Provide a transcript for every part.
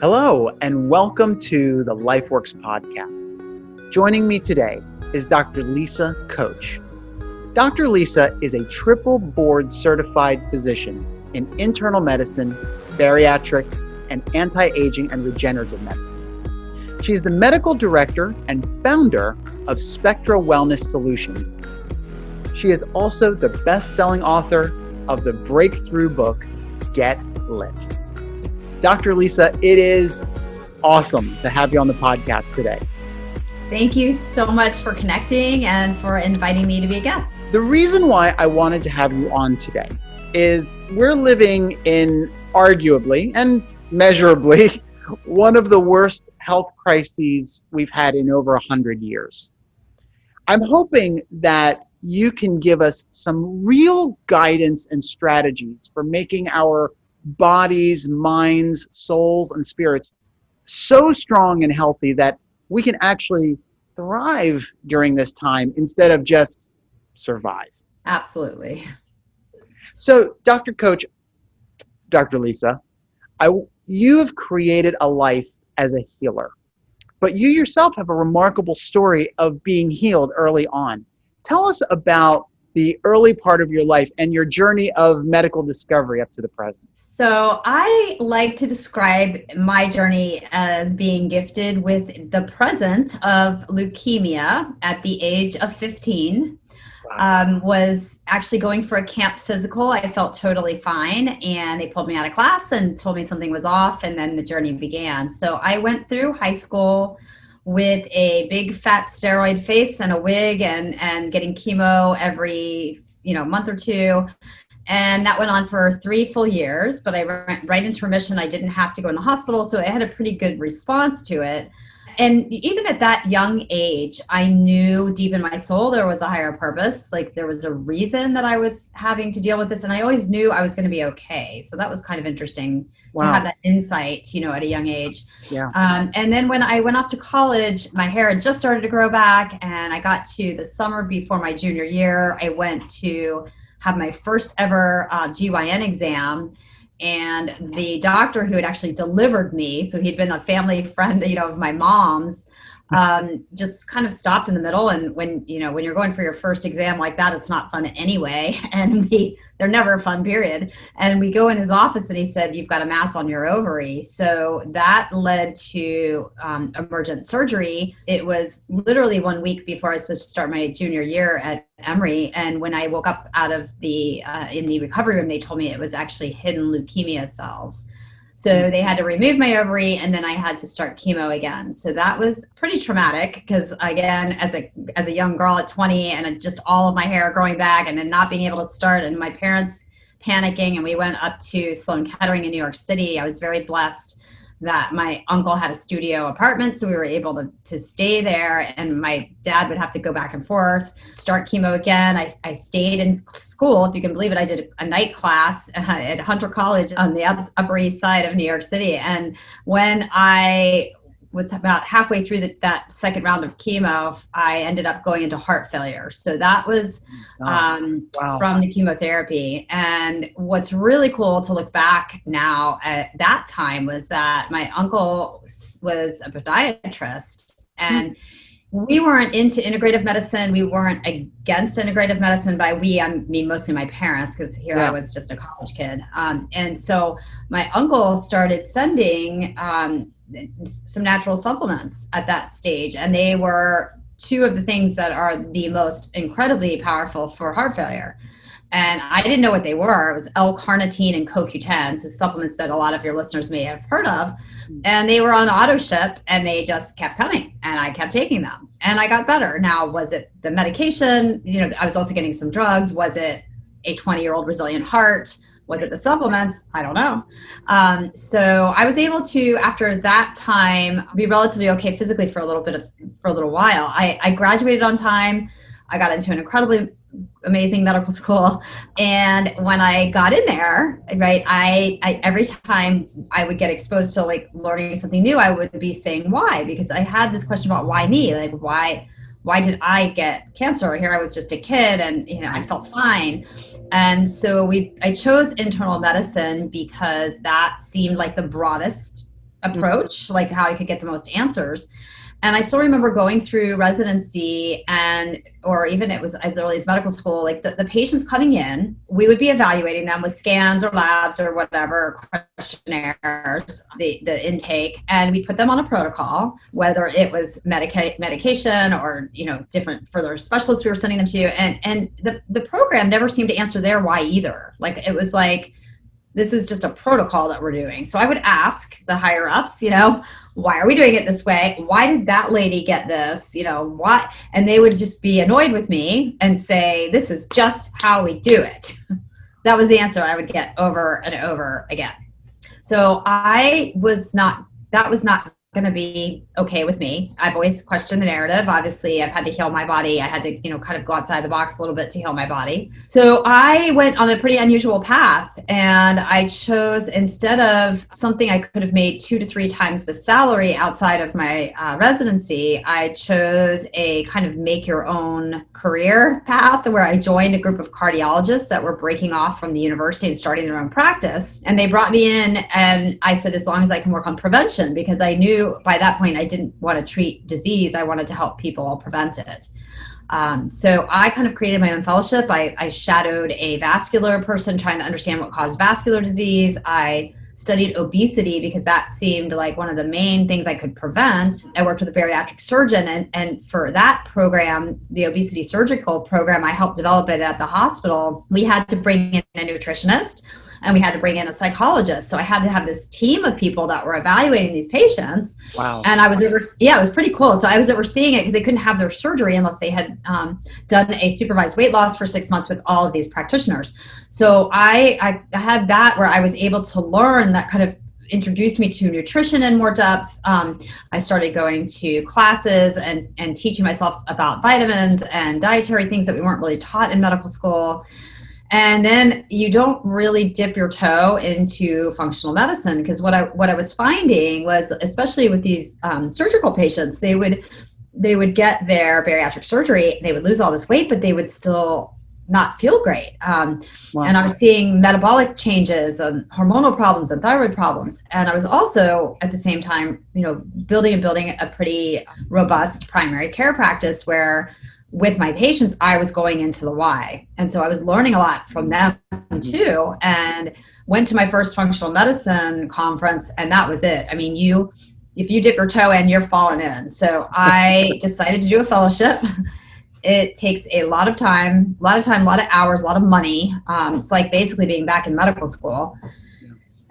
Hello, and welcome to the LifeWorks podcast. Joining me today is Dr. Lisa Koch. Dr. Lisa is a triple board certified physician in internal medicine, bariatrics, and anti aging and regenerative medicine. She is the medical director and founder of Spectra Wellness Solutions. She is also the best selling author of the breakthrough book, Get Lit. Dr. Lisa, it is awesome to have you on the podcast today. Thank you so much for connecting and for inviting me to be a guest. The reason why I wanted to have you on today is we're living in arguably and measurably one of the worst health crises we've had in over 100 years. I'm hoping that you can give us some real guidance and strategies for making our bodies, minds, souls, and spirits so strong and healthy that we can actually thrive during this time instead of just survive. Absolutely. So, Dr. Koch, Dr. Lisa, I, you have created a life as a healer, but you yourself have a remarkable story of being healed early on. Tell us about the early part of your life and your journey of medical discovery up to the present. So, I like to describe my journey as being gifted with the present of leukemia at the age of 15. Um, was actually going for a camp physical. I felt totally fine, and they pulled me out of class and told me something was off, and then the journey began. So I went through high school with a big fat steroid face and a wig, and and getting chemo every you know month or two and that went on for three full years, but I went right into remission. I didn't have to go in the hospital, so I had a pretty good response to it. And even at that young age, I knew deep in my soul there was a higher purpose. Like there was a reason that I was having to deal with this, and I always knew I was going to be okay. So that was kind of interesting wow. to have that insight, you know, at a young age. Yeah. Um, and then when I went off to college, my hair had just started to grow back, and I got to the summer before my junior year. I went to have my first ever uh, GYN exam. And the doctor who had actually delivered me, so he'd been a family friend, you know, of my mom's, um, just kind of stopped in the middle. And when you know when you're going for your first exam like that, it's not fun anyway. And we they're never a fun period. And we go in his office and he said, "You've got a mass on your ovary." So that led to um, emergent surgery. It was literally one week before I was supposed to start my junior year at Emory. And when I woke up out of the uh, in the recovery room, they told me it was actually hidden leukemia cells. So they had to remove my ovary and then I had to start chemo again. So that was pretty traumatic because again, as a as a young girl at 20 and just all of my hair growing back and then not being able to start and my parents panicking and we went up to Sloan Kettering in New York City. I was very blessed that my uncle had a studio apartment so we were able to, to stay there and my dad would have to go back and forth start chemo again. I, I stayed in school if you can believe it. I did a night class at hunter college on the upper east side of new york city. And when i was about halfway through the, that second round of chemo, I ended up going into heart failure. So that was um, wow. from the chemotherapy. And what's really cool to look back now at that time was that my uncle was a podiatrist and. Mm-hmm we weren't into integrative medicine. We weren't against integrative medicine. By we, I mean mostly my parents, because here yeah. I was just a college kid. Um, and so my uncle started sending um, some natural supplements at that stage, and they were two of the things that are the most incredibly powerful for heart failure. And I didn't know what they were. It was L-carnitine and CoQ10, so supplements that a lot of your listeners may have heard of. And they were on auto ship, and they just kept coming, and I kept taking them, and I got better. Now, was it the medication? You know, I was also getting some drugs. Was it a 20-year-old resilient heart? Was it the supplements? I don't know. Um, so I was able to, after that time, be relatively okay physically for a little bit of for a little while. I, I graduated on time. I got into an incredibly amazing medical school and when i got in there right I, I, every time i would get exposed to like learning something new i would be saying why because i had this question about why me like why why did i get cancer here i was just a kid and you know i felt fine and so we i chose internal medicine because that seemed like the broadest mm-hmm. approach, like how I could get the most answers. And I still remember going through residency and, or even it was as early as medical school, like the, the patients coming in, we would be evaluating them with scans or labs or whatever questionnaires, the, the intake, and we put them on a protocol, whether it was medica- medication or, you know, different further specialists we were sending them to. And, and the, the program never seemed to answer their why either. Like it was like, this is just a protocol that we're doing. So I would ask the higher ups, you know, why are we doing it this way? Why did that lady get this? You know, what? And they would just be annoyed with me and say, this is just how we do it. that was the answer I would get over and over again. So I was not, that was not going to be okay with me. I've always questioned the narrative. Obviously, I've had to heal my body. I had to, you know, kind of go outside the box a little bit to heal my body. So I went on a pretty unusual path and I chose instead of something I could have made two to three times the salary outside of my uh, residency, I chose a kind of make your own career path where I joined a group of cardiologists that were breaking off from the university and starting their own practice. And they brought me in and I said, as long as I can work on prevention, because I knew by that point I didn't want to treat disease. I wanted to help people prevent it. Um, so I kind of created my own fellowship. I, I shadowed a vascular person trying to understand what caused vascular disease. I studied obesity because that seemed like one of the main things I could prevent. I worked with a bariatric surgeon, and, and for that program, the obesity surgical program, I helped develop it at the hospital. We had to bring in a nutritionist and we had to bring in a psychologist. So I had to have this team of people that were evaluating these patients. Wow. And I was over, yeah, it was pretty cool. So I was overseeing it because they couldn't have their surgery unless they had um, done a supervised weight loss for six months with all of these practitioners. So I, I had that where I was able to learn that kind of introduced me to nutrition in more depth. Um, I started going to classes and, and teaching myself about vitamins and dietary things that we weren't really taught in medical school and then you don't really dip your toe into functional medicine because what I what I was finding was especially with these um, surgical patients they would they would get their bariatric surgery they would lose all this weight but they would still not feel great um, wow. and I was seeing metabolic changes and hormonal problems and thyroid problems and I was also at the same time you know building and building a pretty robust primary care practice where with my patients, I was going into the why. And so I was learning a lot from them too. And went to my first functional medicine conference, and that was it. I mean, you, if you dip your toe in, you're falling in. So I decided to do a fellowship. It takes a lot of time, a lot of time, a lot of hours, a lot of money. Um, it's like basically being back in medical school.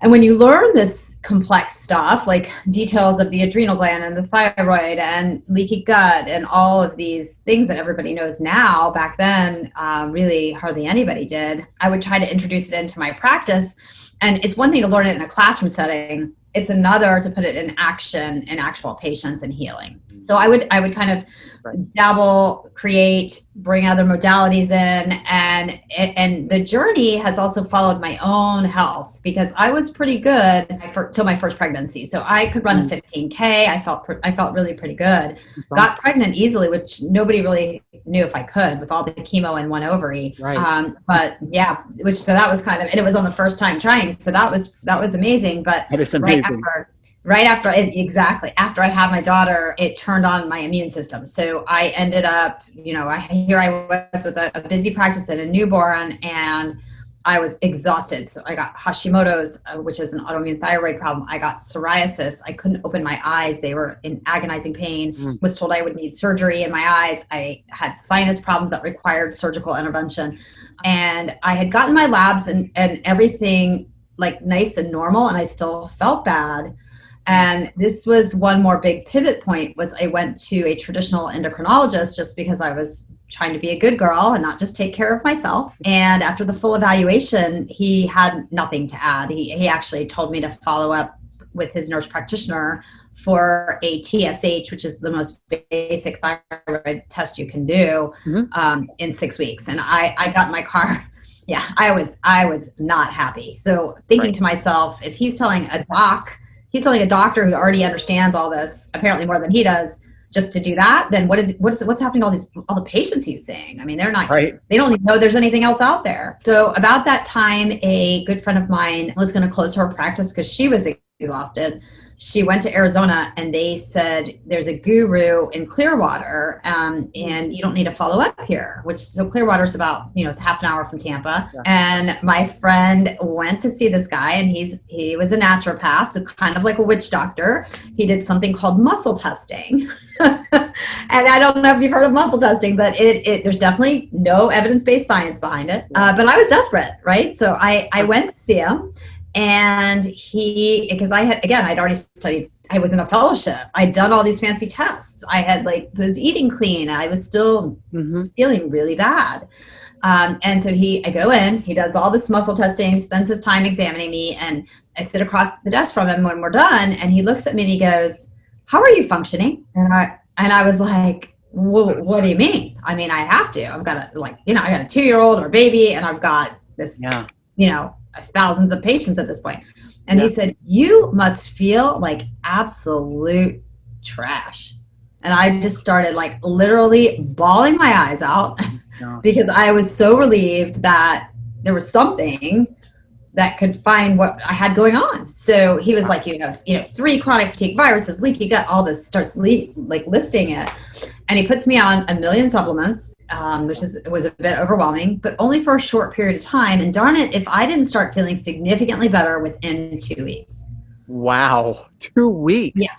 And when you learn this complex stuff, like details of the adrenal gland and the thyroid and leaky gut and all of these things that everybody knows now, back then, um, really hardly anybody did, I would try to introduce it into my practice. And it's one thing to learn it in a classroom setting, it's another to put it in action in actual patients and healing. So I would I would kind of right. dabble, create, bring other modalities in, and and the journey has also followed my own health because I was pretty good until my first pregnancy. So I could run mm. a 15k. I felt I felt really pretty good. That's Got awesome. pregnant easily, which nobody really knew if I could with all the chemo and one ovary. Right. Um, but yeah, which so that was kind of and it was on the first time trying, so that was that was amazing. But right after right after exactly after i had my daughter it turned on my immune system. So i ended up you know I, here i was with a, a busy practice and a newborn and i was exhausted. So i got hashimoto's uh, which is an autoimmune thyroid problem. I got psoriasis. I couldn't open my eyes. They were in agonizing pain. Mm. was told i would need surgery in my eyes. I had sinus problems that required surgical intervention. And i had gotten my labs and, and everything like nice and normal and i still felt bad and this was one more big pivot point was i went to a traditional endocrinologist just because i was trying to be a good girl and not just take care of myself and after the full evaluation he had nothing to add he, he actually told me to follow up with his nurse practitioner for a TSH, which is the most basic thyroid test you can do, mm-hmm. um, in six weeks. And I, I got in my car. Yeah, I was I was not happy. So thinking right. to myself, if he's telling a doc he's telling a doctor who already understands all this apparently more than he does just to do that then what is what is what's happening to all these all the patients he's seeing? I mean they're not right. they don't even know there's anything else out there. So about that time a good friend of mine was going to close her practice because she was exhausted she went to Arizona and they said there's a guru in Clearwater um, and you don't need to follow up here, which so Clearwater is about, you know, half an hour from Tampa. Yeah. And my friend went to see this guy and he's, he was a naturopath, so kind of like a witch doctor. He did something called muscle testing. and I don't know if you've heard of muscle testing, but it, it there's definitely no evidence-based science behind it. Uh, but I was desperate, right? So I, I went to see him and he because i had again i'd already studied i was in a fellowship. I'd done all these fancy tests. I had like was eating clean. I was still mm-hmm. feeling really bad. Um, and so he i go in he does all this muscle testing spends his time examining me and i sit across the desk from him when we're done and he looks at me and he goes how are you functioning? And i and i was like what do you mean? I mean i have to. I've got a like you know i got a two year old or a baby and i've got this yeah. you know thousands of patients at this point. And yeah. he said, You must feel like absolute trash. And I just started like literally bawling my eyes out yeah. because I was so relieved that there was something that could find what I had going on. So he was like, you have, you know, three chronic fatigue viruses, leaky gut, all this starts le- like listing it and he puts me on a million supplements, um, which is was a bit overwhelming, but only for a short period of time. And darn it, if I didn't start feeling significantly better within two weeks. Wow, two weeks. Yeah,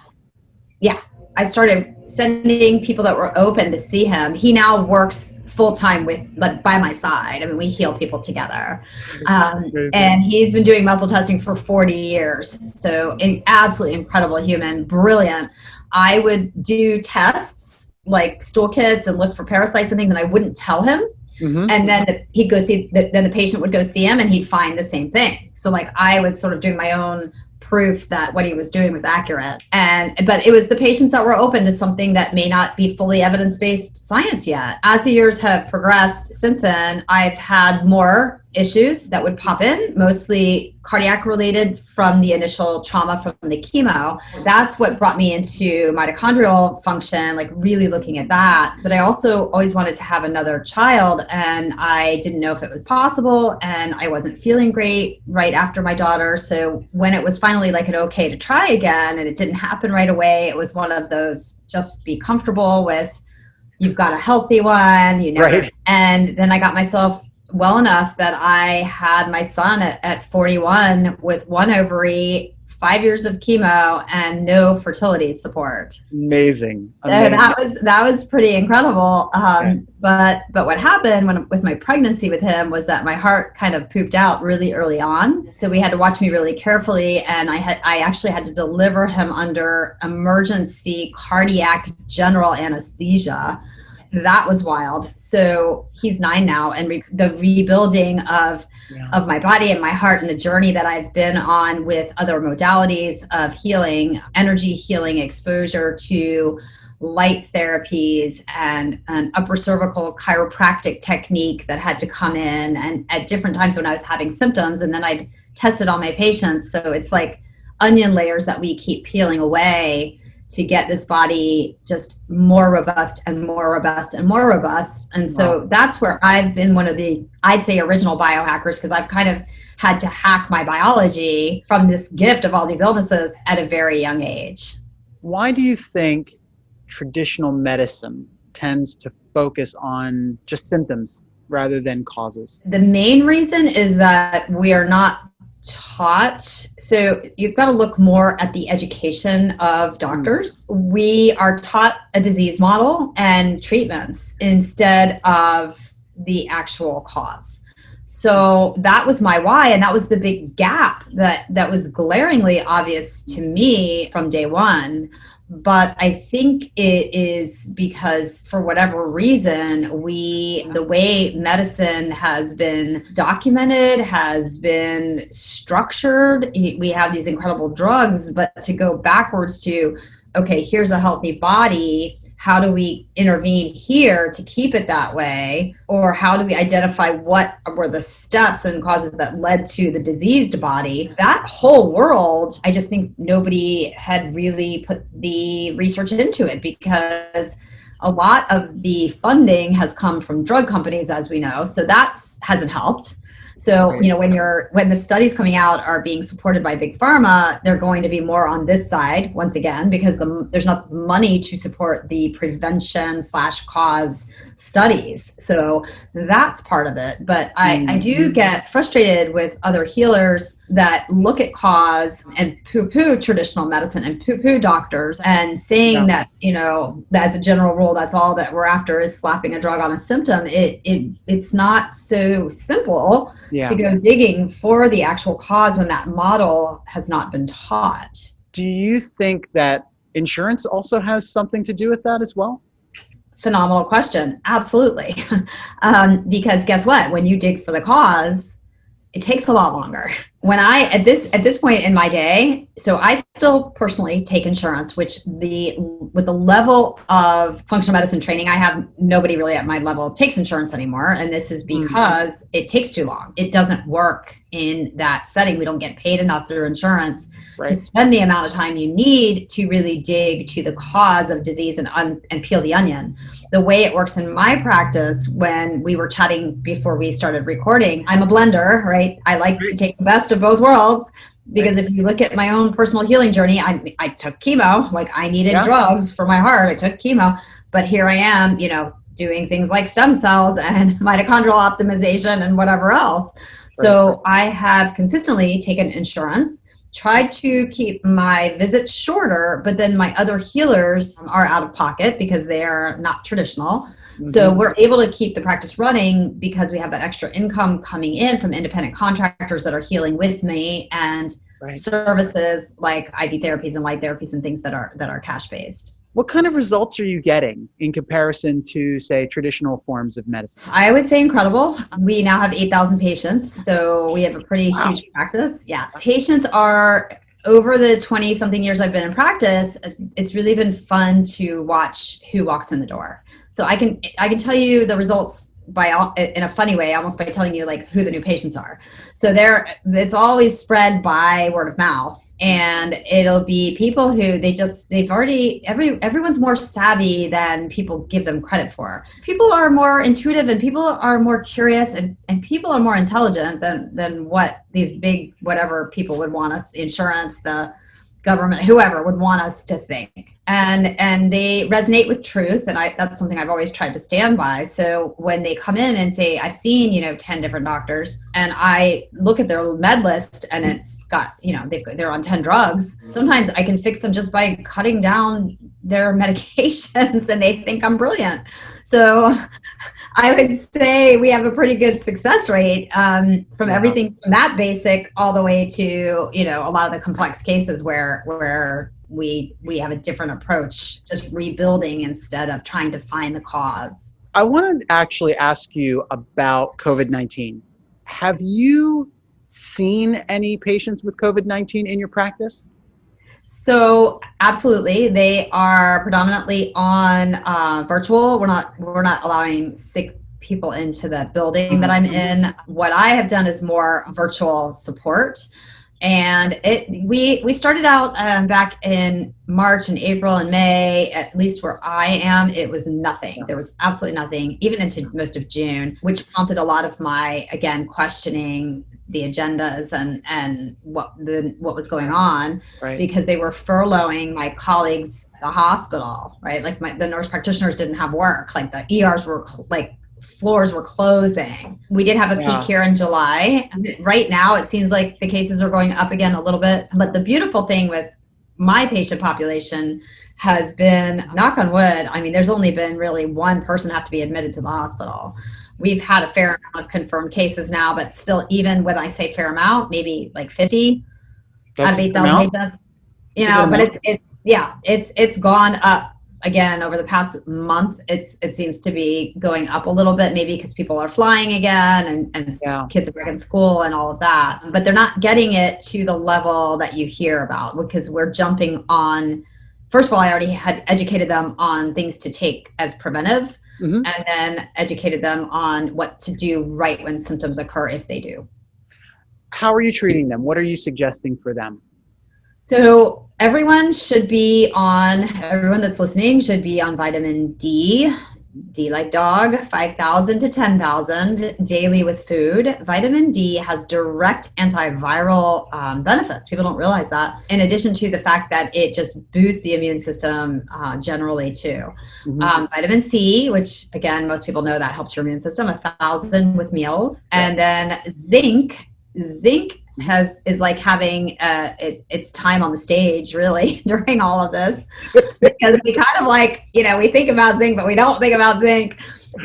yeah. I started sending people that were open to see him. He now works full time with, but by my side. I mean, we heal people together. Um, and he's been doing muscle testing for 40 years. So, an absolutely incredible human, brilliant. I would do tests like stool kits and look for parasites and things, and I wouldn't tell him. Mm-hmm. And then the, he'd go see, the, then the patient would go see him, and he'd find the same thing. So like I was sort of doing my own proof that what he was doing was accurate. And but it was the patients that were open to something that may not be fully evidence-based science yet. As the years have progressed since then, I've had more issues that would pop in, mostly cardiac related from the initial trauma from the chemo. That's what brought me into mitochondrial function, like really looking at that. But I also always wanted to have another child and I didn't know if it was possible and I wasn't feeling great right after my daughter. So when it was finally like an okay to try again and it didn't happen right away, it was one of those just be comfortable with you've got a healthy one, you know. Right. And then I got myself well enough that I had my son at, at 41 with one ovary, five years of chemo, and no fertility support. Amazing. Amazing. So that was that was pretty incredible. Um, okay. But but what happened when with my pregnancy with him was that my heart kind of pooped out really early on. So we had to watch me really carefully, and I had I actually had to deliver him under emergency cardiac general anesthesia that was wild. So he's nine now, and re- the rebuilding of yeah. of my body and my heart, and the journey that I've been on with other modalities of healing, energy healing, exposure to light therapies and an upper cervical chiropractic technique that had to come in and at different times when I was having symptoms and then I'd tested all my patients so it's like onion layers that we keep peeling away to get this body just more robust and more robust and more robust. And so that's where I've been one of the, I'd say, original biohackers because I've kind of had to hack my biology from this gift of all these illnesses at a very young age. Why do you think traditional medicine tends to focus on just symptoms rather than causes? The main reason is that we are not taught so you've got to look more at the education of doctors. We are taught a disease model and treatments instead of the actual cause. So that was my why and that was the big gap that that was glaringly obvious to me from day one but I think it is because for whatever reason, we, the way medicine has been documented, has been structured, we have these incredible drugs, but to go backwards to, okay, here's a healthy body how do we intervene here to keep it that way? Or how do we identify what were the steps and causes that led to the diseased body? That whole world i just think nobody had really put the research into it because a lot of the funding has come from drug companies as we know. So that hasn't helped So, you know, when you're when the studies coming out are being supported by big pharma, they're going to be more on this side once again because the, there's not money to support the prevention slash cause studies. So that's part of it. But I, mm-hmm. I do mm-hmm. get frustrated with other healers that look at cause and poo-poo traditional medicine and poo-poo doctors and saying yeah. that, you know, as a general rule, that's all that we're after is slapping a drug on a symptom. It it it's not so simple yeah. to go digging for the actual cause when that model has not been taught. Do you think that insurance also has something to do with that as well? Phenomenal question. Absolutely. um, because guess what? When you dig for the cause, it takes a lot longer. When I at this at this point in my day, so I still personally take insurance, which the with the level of functional medicine training I have, nobody really at my level takes insurance anymore, and this is mm-hmm. because mm-hmm. it takes too long. It doesn't work in that setting. We don't get paid enough through insurance right. to spend the amount of time you need to really dig to the cause of disease and un, and peel the onion the way it works in my practice when we were chatting before we started recording i'm a blender right? I like to take the best of both worlds because if you look at my own personal healing journey i, I took chemo like i needed yeah. drugs for my heart i took chemo but here i am you know doing things like stem cells and mitochondrial optimization and whatever else. So i have consistently taken insurance tried to keep my visits shorter, but then my other healers are out of pocket because they are not traditional. Mm-hmm. So we're able to keep the practice running because we have that extra income coming in from independent contractors that are healing with me and right. services like IV therapies and light therapies and things that are that are cash based. What kind of results are you getting in comparison to, say, traditional forms of medicine? I would say incredible. We now have 8,000 patients, so we have a pretty wow. huge practice. Yeah. Patients are over the 20 something years I've been in practice, it's really been fun to watch who walks in the door. So I can I can tell you the results by in a funny way almost by telling you like who the new patients are. So there it's always spread by word of mouth and it'll be people who they just they've already every everyone's more savvy than people give them credit for. People are more intuitive and people are more curious and, and people are more intelligent than than what these big whatever people would want us insurance the government whoever would want us to think. And and they resonate with truth and i that's something i've always tried to stand by. So when they come in and say i've seen you know 10 different doctors and i look at their med list and it's got you know they've they're on 10 drugs sometimes i can fix them just by cutting down their medications and they think i'm brilliant so I would say we have a pretty good success rate um, from yeah. everything from that basic all the way to you know a lot of the complex cases where where we we have a different approach, just rebuilding instead of trying to find the cause. I want to actually ask you about COVID nineteen. Have you seen any patients with COVID nineteen in your practice? So absolutely, they are predominantly on uh, virtual. We're not we're not allowing sick people into the building that I'm mm-hmm. in. What I have done is more virtual support, and it we we started out um, back in March and April and May. At least where I am, it was nothing. There was absolutely nothing, even into most of June, which prompted a lot of my again questioning the agendas and and what the what was going on right. because they were furloughing my colleagues at the hospital right? Like my, the nurse practitioners didn't have work. Like the ers were cl- like floors were closing. We did have a yeah. peak here in july. Right now it seems like the cases are going up again a little bit. But the beautiful thing with my patient population has been knock on wood i mean there's only been really one person have to be admitted to the hospital we've had a fair amount of confirmed cases now, but still, even when I say fair amount, maybe like 50 That's out of 8,000 patients. You know, but it's, it's, yeah, it's, it's gone up again over the past month. It's, it seems to be going up a little bit, maybe because people are flying again and, and yeah. kids are back in school and all of that. But they're not getting it to the level that you hear about because we're jumping on. First of all, I already had educated them on things to take as preventive mm-hmm. and then educated them on what to do right when symptoms occur if they do. How are you treating them? What are you suggesting for them? So, everyone should be on, everyone that's listening should be on vitamin D D like dog, 5,000 to 10,000 daily with food. Vitamin D has direct antiviral um, benefits. People don't realize that. In addition to the fact that it just boosts the immune system uh, generally, too. Mm-hmm. Um, vitamin C, which again, most people know that helps your immune system, a thousand with meals. Yeah. And then zinc. Zinc has is like having uh, it, its time on the stage really during all of this because we kind of like you know we think about zinc but we don't think about zinc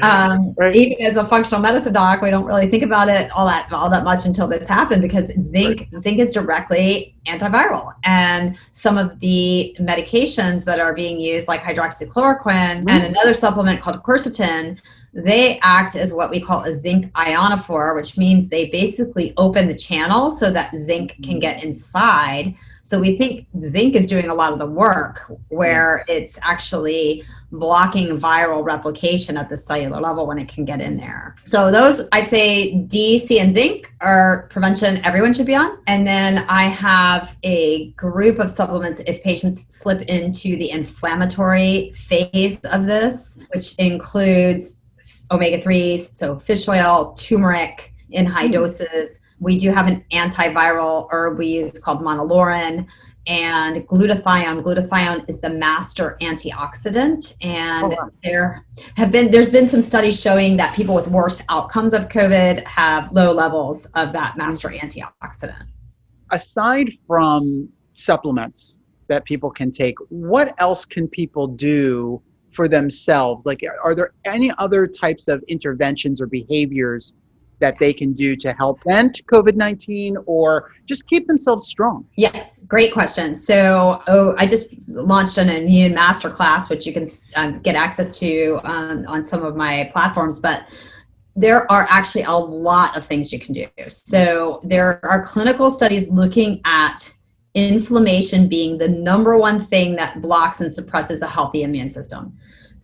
um, right. even as a functional medicine doc we don't really think about it all that all that much until this happened because zinc right. zinc is directly antiviral and some of the medications that are being used like hydroxychloroquine mm-hmm. and another supplement called quercetin they act as what we call a zinc ionophore, which means they basically open the channel so that zinc can get inside. So we think zinc is doing a lot of the work where it's actually blocking viral replication at the cellular level when it can get in there. So those, I'd say D, C, and zinc are prevention everyone should be on. And then I have a group of supplements if patients slip into the inflammatory phase of this, which includes omega 3s, so fish oil, turmeric in high mm. doses. We do have an antiviral herb we use called monolaurin and glutathione. Glutathione is the master antioxidant, and oh, wow. there have been there's been some studies showing that people with worse outcomes of COVID have low levels of that master antioxidant. Aside from supplements that people can take, what else can people do for themselves? Like, are there any other types of interventions or behaviors that they can do to help prevent COVID 19 or just keep themselves strong? Yes, great question. So, oh, I just launched an immune masterclass, which you can um, get access to um, on some of my platforms. But there are actually a lot of things you can do. So, there are clinical studies looking at inflammation being the number one thing that blocks and suppresses a healthy immune system.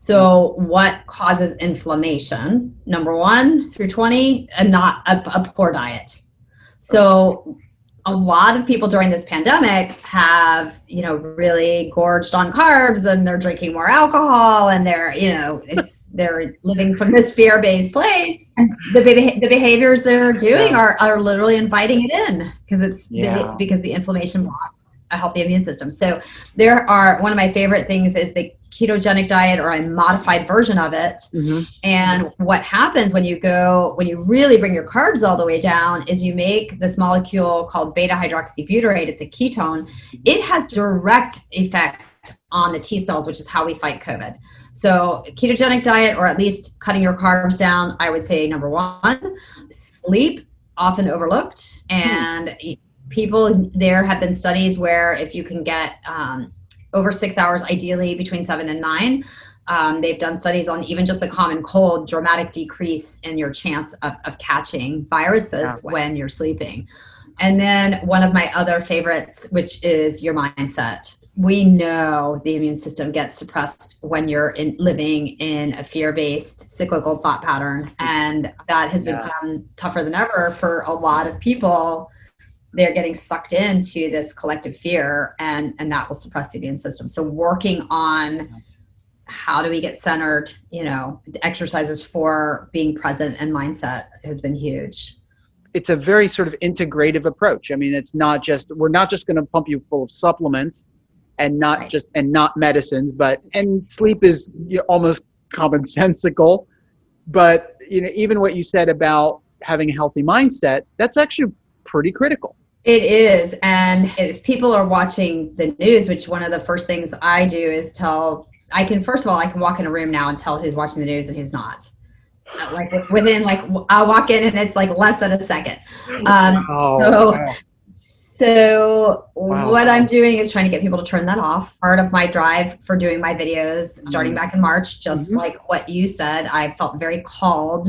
So, what causes inflammation? Number one through 20, and not a, a poor diet. So, a lot of people during this pandemic have, you know, really gorged on carbs and they're drinking more alcohol and they're, you know, it's they're living from this fear-based place. The, the behaviors they're doing are, are literally inviting it in because it's yeah. because the inflammation blocks a healthy immune system. So there are one of my favorite things is the ketogenic diet or a modified version of it. Mm-hmm. And what happens when you go, when you really bring your carbs all the way down, is you make this molecule called beta hydroxybutyrate. It's a ketone. It has direct effect on the T cells, which is how we fight COVID. So, ketogenic diet, or at least cutting your carbs down, I would say number one. Sleep, often overlooked. Hmm. And hmm. people, there have been studies where if you can get, um, over six hours, ideally between seven and nine. Um, they've done studies on even just the common cold, dramatic decrease in your chance of, of catching viruses when you're sleeping. And then one of my other favorites, which is your mindset. We know the immune system gets suppressed when you're in, living in a fear based cyclical thought pattern. And that has yeah. become tougher than ever for a lot of people they're getting sucked into this collective fear and and that will suppress the immune system. So working on how do we get centered you know exercises for being present and mindset has been huge. It's a very sort of integrative approach. I mean it's not just we're not just going to pump you full of supplements and not right. just and not medicines but and sleep is almost commonsensical. But you know even what you said about having a healthy mindset that's actually pretty critical it is. And if people are watching the news, which one of the first things I do is tell, I can, first of all, I can walk in a room now and tell who's watching the news and who's not. Like within, like, I'll walk in and it's like less than a second. Um, oh, so, wow. So wow. what I'm doing is trying to get people to turn that off. Part of my drive for doing my videos starting mm-hmm. back in March, just mm-hmm. like what you said, I felt very called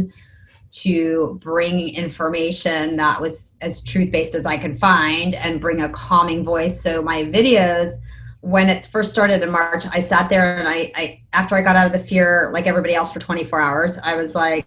to bring information that was as truth based as I could find and bring a calming voice. So my videos, when it first started in March, I sat there and I, I after I got out of the fear, like everybody else for 24 hours, I was like,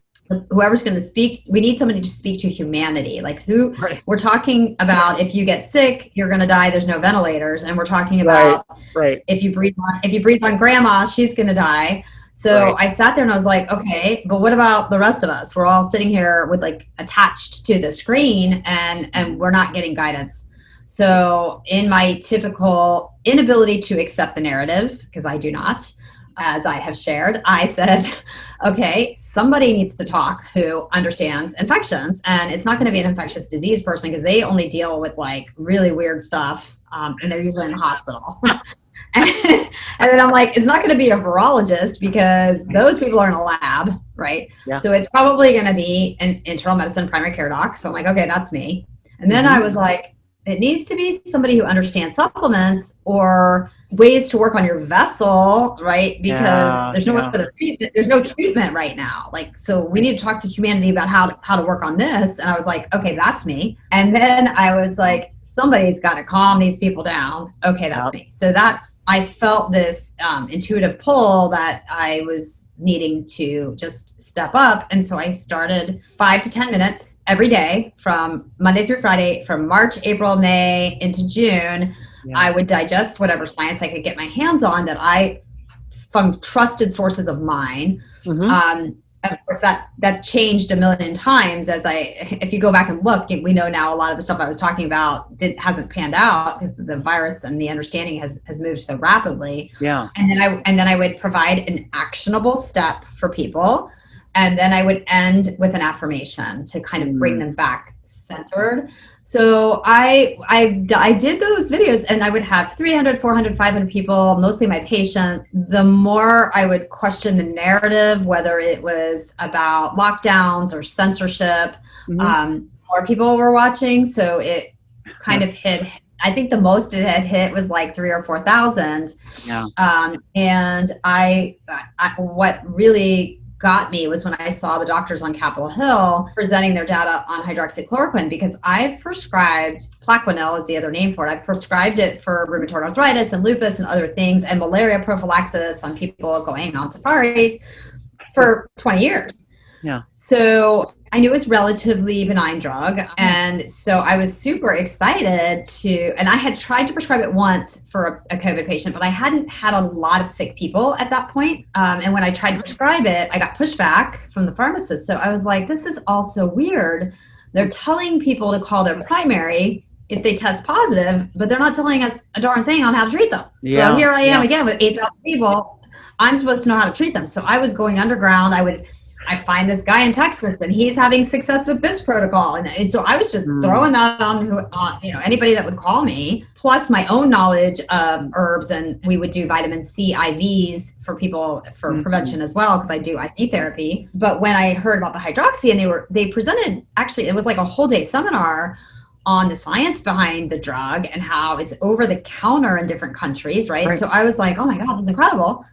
whoever's going to speak we need somebody to speak to humanity like who right. we're talking about if you get sick you're going to die there's no ventilators and we're talking about right. right. if you breathe on if you breathe on grandma she's going to die So right. I sat there and I was like, okay, but what about the rest of us? We're all sitting here with like attached to the screen and and we're not getting guidance. So in my typical inability to accept the narrative, because I do not, as I have shared, I said, okay, somebody needs to talk who understands infections. And it's not going to be an infectious disease person because they only deal with like really weird stuff um, and they're usually in the hospital. and, then I'm like, it's not going to be a virologist because those people are in a lab, right? Yeah. So it's probably going to be an internal medicine primary care doc. So I'm like, okay, that's me. And then mm-hmm. I was like, it needs to be somebody who understands supplements or ways to work on your vessel, right? Because yeah, there's no yeah. other treatment. There's no treatment right now. Like, so we need to talk to humanity about how to, how to work on this. And I was like, okay, that's me. And then I was like, somebody's got to calm these people down. Okay, that's me. So that's I felt this um, intuitive pull that I was needing to just step up, and so I started five to ten minutes every day from Monday through Friday, from March, April, May into June. Yeah. I would digest whatever science I could get my hands on that I from trusted sources of mine. Mm-hmm. Um, of course that that changed a million times as i if you go back and look we know now a lot of the stuff i was talking about did hasn't panned out because the virus and the understanding has has moved so rapidly. Yeah. And then i and then i would provide an actionable step for people and then i would end with an affirmation to kind of bring mm. them back centered so I, I, I did those videos and I would have 300, 400, 500 people, mostly my patients. The more I would question the narrative, whether it was about lockdowns or censorship, mm-hmm. um, more people were watching. So it kind of hit, I think the most it had hit was like three or 4,000. Yeah. Um, and I, I, what really got me was when I saw the doctors on Capitol Hill presenting their data on hydroxychloroquine because I've prescribed Plaquenil is the other name for it. I've prescribed it for rheumatoid arthritis and lupus and other things and malaria prophylaxis on people going on safaris for 20 years. Yeah. So I knew it was relatively benign drug. And so I was super excited to, and I had tried to prescribe it once for a, a COVID patient, but I hadn't had a lot of sick people at that point. Um, and when I tried to prescribe it, I got pushback from the pharmacist. So I was like, this is also weird. They're telling people to call their primary if they test positive, but they're not telling us a darn thing on how to treat them. Yeah, so here I am yeah. again with 8,000 people. I'm supposed to know how to treat them. So I was going underground. I would I find this guy in Texas and he's having success with this protocol. And, and so I was just mm. throwing that on who, on, you know, anybody that would call me, plus my own knowledge of herbs. And we would do vitamin C IVs for people for mm-hmm. prevention as well, because I do IV therapy. But when I heard about the hydroxy and they were, they presented actually, it was like a whole day seminar on the science behind the drug and how it's over the counter in different countries, right? right? So I was like, oh my God, this is incredible.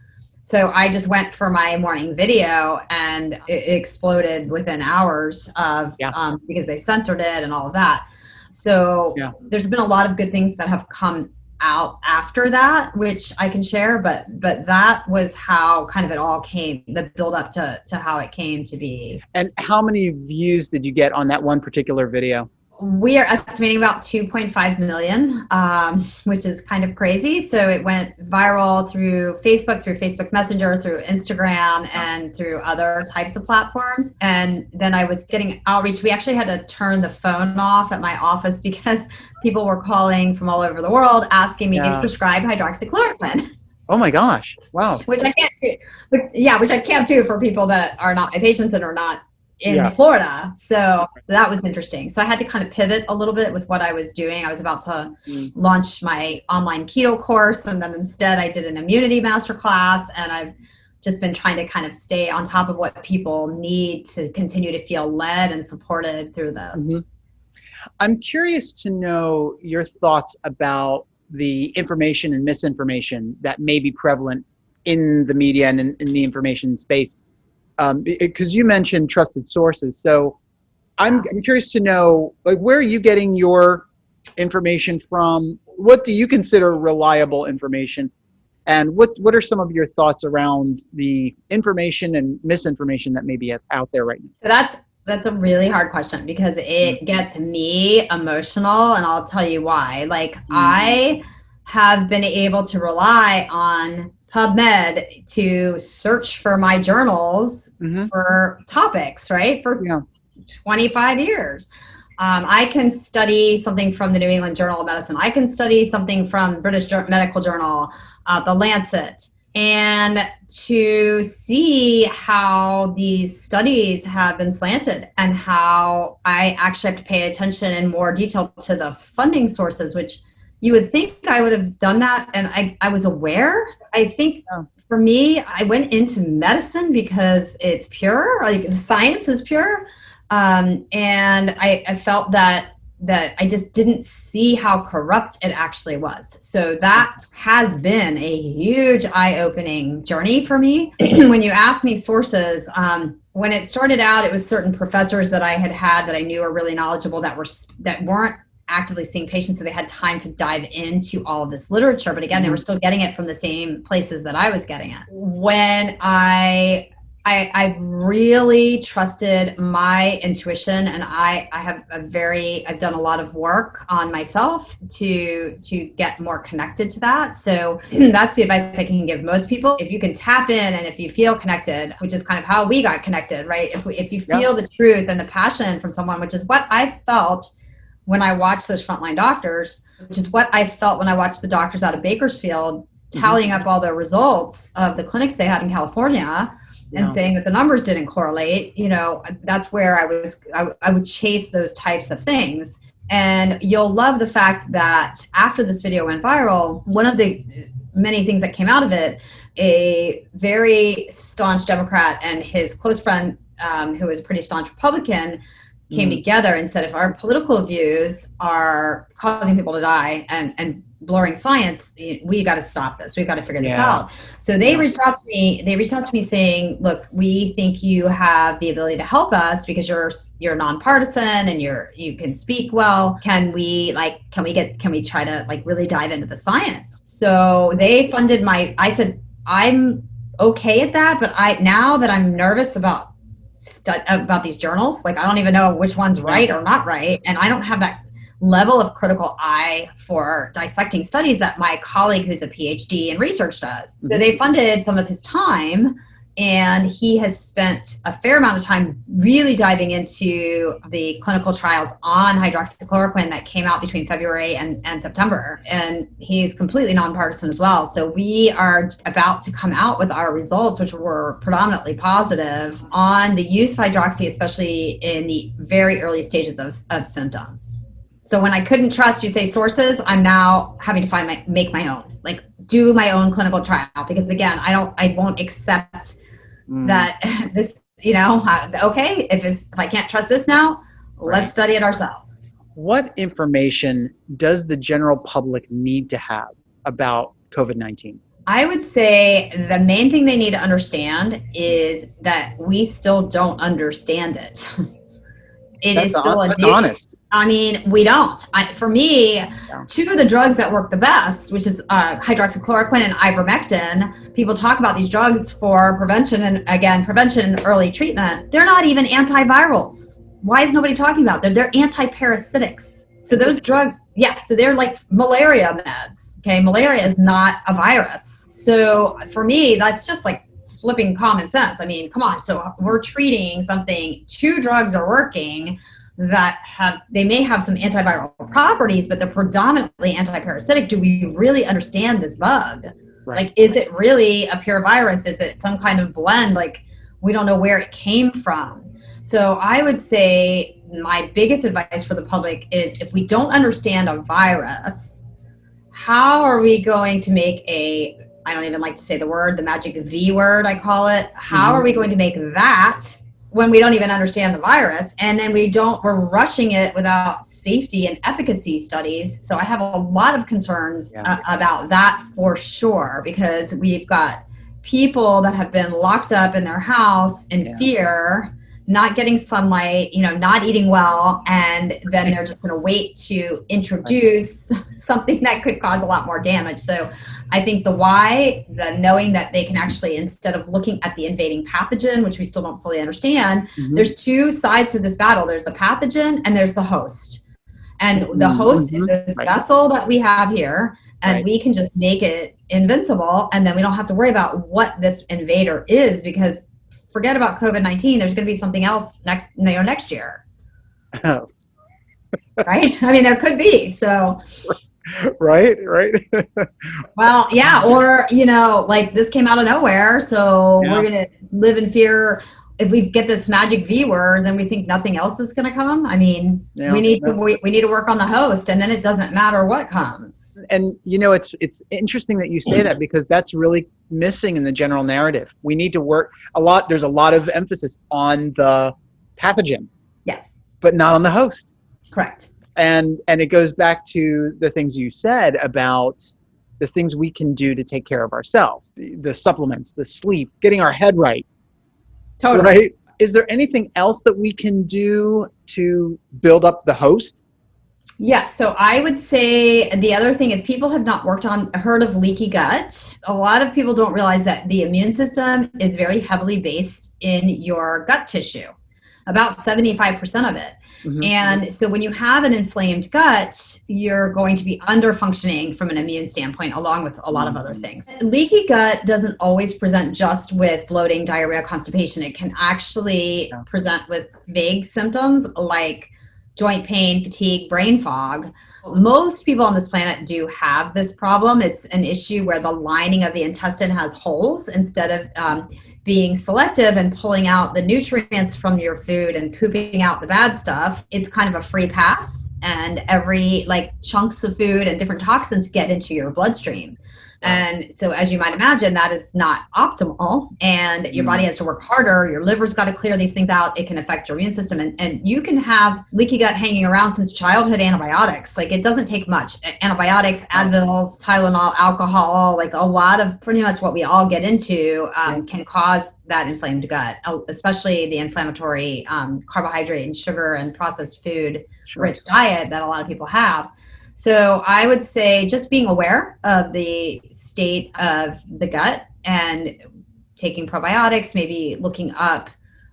So I just went for my morning video and it exploded within hours of yeah. um, because they censored it and all of that. So yeah. there's been a lot of good things that have come out after that, which I can share. But but that was how kind of it all came, the build up to to how it came to be. And how many views did you get on that one particular video? We are estimating about 2.5 million, um, which is kind of crazy. So it went viral through Facebook, through Facebook Messenger, through Instagram, and through other types of platforms. And then I was getting outreach. We actually had to turn the phone off at my office because people were calling from all over the world asking me yeah. to prescribe hydroxychloroquine. Oh my gosh! Wow. Which I can't do. Which, yeah, which I can't do for people that are not my patients and are not in yeah. Florida. So that was interesting. So I had to kind of pivot a little bit with what I was doing. I was about to mm. launch my online keto course, and then instead I did an immunity masterclass, and I've just been trying to kind of stay on top of what people need to continue to feel led and supported through this. Mm-hmm. I'm curious to know your thoughts about the information and misinformation that may be prevalent in the media and in, in the information space because um, you mentioned trusted sources. So I'm, I'm curious to know, like, where are you getting your information from? What do you consider reliable information? And what, what are some of your thoughts around the information and misinformation that may be out there right now? So that's that's a really hard question because it mm-hmm. gets me emotional and I'll tell you why. Like mm-hmm. I have been able to rely on PubMed to search for my journals mm-hmm. for topics, right? For yeah. 25 years. Um, I can study something from the New England Journal of Medicine. I can study something from British Medical Journal, uh, the Lancet, and to see how these studies have been slanted and how I actually have to pay attention in more detail to the funding sources, which you would think I would have done that and I, I was aware. I think for me, I went into medicine because it's pure, like the science is pure. Um, and I, I felt that that I just didn't see how corrupt it actually was. So that has been a huge eye-opening journey for me. when you ask me sources, um, when it started out, it was certain professors that I had had that I knew were really knowledgeable that were that weren't actively seeing patients, so they had time to dive into all of this literature. But again, they were mm-hmm. still getting it from the same places that I was getting it. When I I, I've really trusted my intuition and I, I have a very I've done a lot of work on myself to to get more connected to that. So that's the advice I can give most people. If you can tap in and if you feel connected, which is kind of how we got connected, right? If we, if you feel the truth and the passion from someone, which is what I felt when I watched those frontline doctors, which is what I felt when I watched the doctors out of Bakersfield tallying mm-hmm. up all the results of the clinics they had in California and saying that the numbers didn't correlate you know that's where i was I, I would chase those types of things and you'll love the fact that after this video went viral one of the many things that came out of it a very staunch democrat and his close friend um, who was a pretty staunch republican came mm. together and said if our political views are causing people to die and and blurring science we got to stop this we've got to figure yeah. this out so they yeah. reached out to me they reached out to me saying look we think you have the ability to help us because you're you're nonpartisan and you're you can speak well can we like can we get can we try to like really dive into the science so they funded my i said i'm okay at that but i now that i'm nervous about about these journals like i don't even know which one's right or not right and i don't have that level of critical eye for dissecting studies that my colleague who's a PhD in research does. Mm-hmm. So they funded some of his time and he has spent a fair amount of time really diving into the clinical trials on hydroxychloroquine that came out between February and, and September. And he's completely nonpartisan as well. So we are about to come out with our results, which were predominantly positive on the use of hydroxy, especially in the very early stages of, of symptoms. So when I couldn't trust you say sources, I'm now having to find my make my own, like do my own clinical trial because again, I don't I won't accept mm. that this, you know, okay, if it's if I can't trust this now, right. let's study it ourselves. What information does the general public need to have about COVID-19? I would say the main thing they need to understand is that we still don't understand it. it that's is still honest, new, honest. I mean, we don't. I, for me, yeah. two of the drugs that work the best, which is uh, hydroxychloroquine and ivermectin, people talk about these drugs for prevention and again, prevention and early treatment. They're not even antivirals. Why is nobody talking about them? They're antiparasitics. So those drugs, yeah, so they're like malaria meds. Okay, malaria is not a virus. So for me, that's just like flipping common sense. I mean, come on. So we're treating something, two drugs are working that have they may have some antiviral properties but they're predominantly antiparasitic do we really understand this bug right. like is it really a pure virus is it some kind of blend like we don't know where it came from so i would say my biggest advice for the public is if we don't understand a virus how are we going to make a i don't even like to say the word the magic v word i call it how mm-hmm. are we going to make that when we don't even understand the virus and then we don't we're rushing it without safety and efficacy studies so i have a lot of concerns yeah. uh, about that for sure because we've got people that have been locked up in their house in yeah. fear not getting sunlight you know not eating well and then they're just going to wait to introduce something that could cause a lot more damage so I think the why, the knowing that they can actually, instead of looking at the invading pathogen, which we still don't fully understand, mm-hmm. there's two sides to this battle. There's the pathogen and there's the host. And the mm-hmm. host mm-hmm. is this right. vessel that we have here. and Right. we can just make it invincible and then we don't have to worry about what this invader is because forget about covid-19 there's going to be something else next you know, next year right i mean there could be so right, right. well yeah or you know like this came out of nowhere so Yeah. we're going to live in fear. If we get this magic v word then we think nothing else is going to come. I mean Yeah, we need to we, we need to work on the host and then it doesn't matter what comes. And you know it's it's interesting that you say that because that's really missing in the general narrative. We need to work a lot there's a lot of emphasis on the pathogen. Yes. But not on the host. Correct and and it goes back to the things you said about the things we can do to take care of ourselves the, the supplements the sleep getting our head right. Totally. Right? Is there anything else that we can do to build up the host? Yeah, so I would say the other thing, if people have not worked on, heard of leaky gut, a lot of people don't realize that the immune system is very heavily based in your gut tissue, about 75% of it. Mhm. And so when you have an inflamed gut, you're going to be under functioning from an immune standpoint, along with a lot of other things. Leaky gut doesn't always present just with bloating, diarrhea, constipation. It can actually present with vague symptoms like joint pain, fatigue, brain fog. Most people on this planet do have this problem. It's an issue where the lining of the intestine has holes instead of um, being selective and pulling out the nutrients from your food and pooping out the bad stuff. It's kind of a free pass, and every like chunks of food and different toxins get into your bloodstream. And so, as you might imagine, that is not optimal. And your Mm. body has to work harder. Your liver's got to clear these things out. It can affect your immune system. And, and you can have leaky gut hanging around since childhood antibiotics. Like, it doesn't take much. Antibiotics, Advils, Tylenol, alcohol, like a lot of pretty much what we all get into um, can cause that inflamed gut, uh, especially the inflammatory um, carbohydrate and sugar and processed food Sure. rich diet that a lot of people have. So I would say just being aware of the state of the gut and taking probiotics, maybe looking up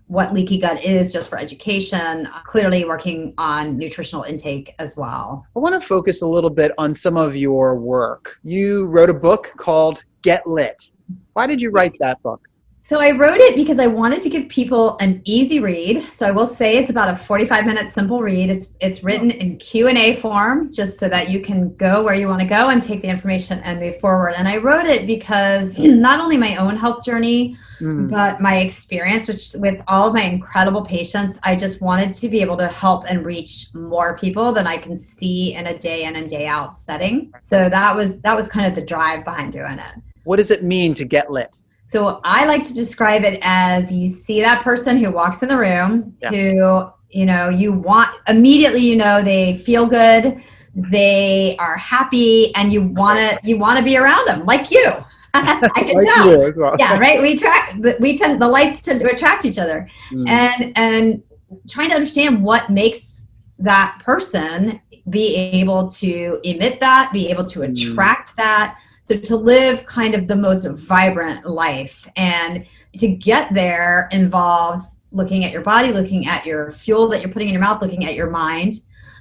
what leaky gut is just for education, clearly working on nutritional intake as well. I want to focus a little bit on some of your work. You wrote a book called Get Lit. Why did you write that book? So I wrote it because I wanted to give people an easy read. So I will say it's about a 45 minute simple read. It's it's written in Q&A form just so that you can go where you want to go and take the information and move forward. And I wrote it because not only my own health journey, Mm, but my experience which with all of my incredible patients, I just wanted to be able to help and reach more people than I can see in a day in and day out setting. So that was that was kind of the drive behind doing it. What does it mean to get lit? So I like to describe it as you see that person who walks in the room Yeah. who, you know, you want immediately you know they feel good, they are happy and you want to you want to be around them like you. I can Like tell. well. Yeah, right. We track we tend the lights tend to attract each other Mm, and and trying to understand what makes that person be able to emit that be able to Mm. attract that so to live kind of the most vibrant life and to get there involves looking at your body looking at your fuel that you're putting in your mouth looking at your mind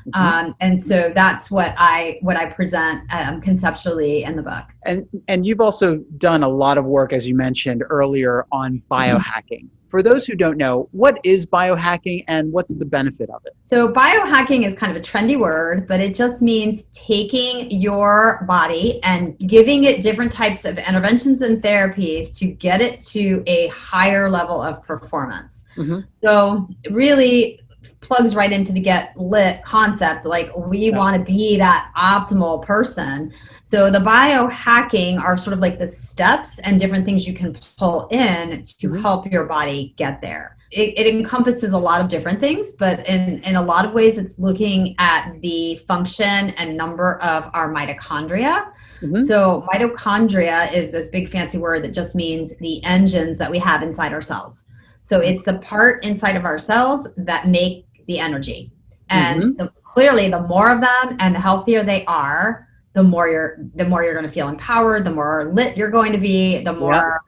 mhm. um, and so that's what i what i present um, conceptually in the book and and you've also done a lot of work, as you mentioned earlier, on biohacking. For those who don't know, what is biohacking and what's the benefit of it? So, biohacking is kind of a trendy word, but it just means taking your body and giving it different types of interventions and therapies to get it to a higher level of performance. Mhm. So, really plugs right into the get lit concept. Like, we Yeah. want to be that optimal person. So, the biohacking are sort of like the steps and different things you can pull in to Mhm. help your body get there it, it encompasses a lot of different things, but in, in a lot of ways, it's looking at the function and number of our mitochondria. Mhm. So, mitochondria is this big fancy word that just means the engines that we have inside our cells. So, it's the part inside of our cells that make the energy. And the, clearly, the more of them and the healthier they are, the more you're the more you're going to feel empowered, the more lit you're going to be, the more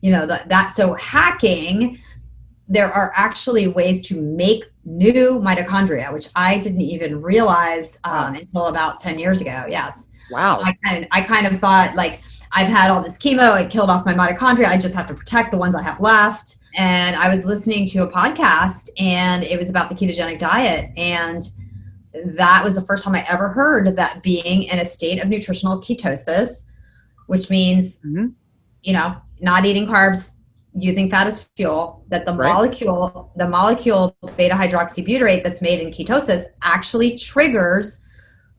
you know that that so hacking there are actually ways to make new mitochondria, which I didn't even realize um, until about 10 years ago. Yes. Wow. I kind of, I kind of thought like I've had all this chemo, it killed off my mitochondria. I just have to protect the ones I have left. And I was listening to a podcast and it was about the ketogenic diet. And that was the first time I ever heard that being in a state of nutritional ketosis, which means, mm-hmm. you know, not eating carbs, using fat as fuel, that the right. molecule, the molecule beta hydroxybutyrate that's made in ketosis actually triggers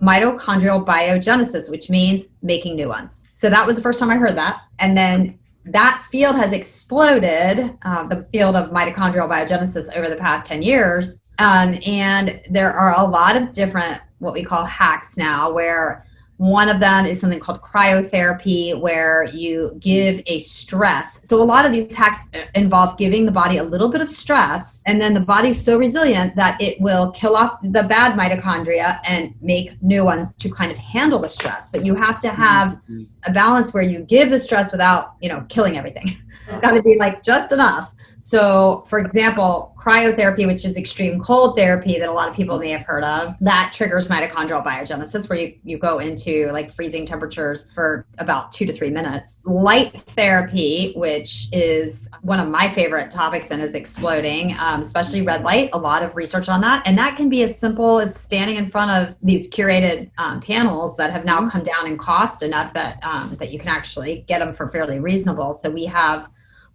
mitochondrial biogenesis, which means making new ones. So that was the first time I heard that. And then that field has exploded, uh, the field of mitochondrial biogenesis over the past 10 years. Um, and there are a lot of different, what we call hacks now, where one of them is something called cryotherapy, where you give a stress. So, a lot of these hacks involve giving the body a little bit of stress, and then the body's so resilient that it will kill off the bad mitochondria and make new ones to kind of handle the stress. But you have to have mm-hmm. a balance where you give the stress without, you know, killing everything. It's got to be like just enough so, for example, cryotherapy, which is extreme cold therapy that a lot of people may have heard of, that triggers mitochondrial biogenesis where you, you go into like freezing temperatures for about two to three minutes. Light therapy, which is one of my favorite topics and is exploding, um, especially red light, a lot of research on that. And that can be as simple as standing in front of these curated um, panels that have now come down in cost enough that, um, that you can actually get them for fairly reasonable. So we have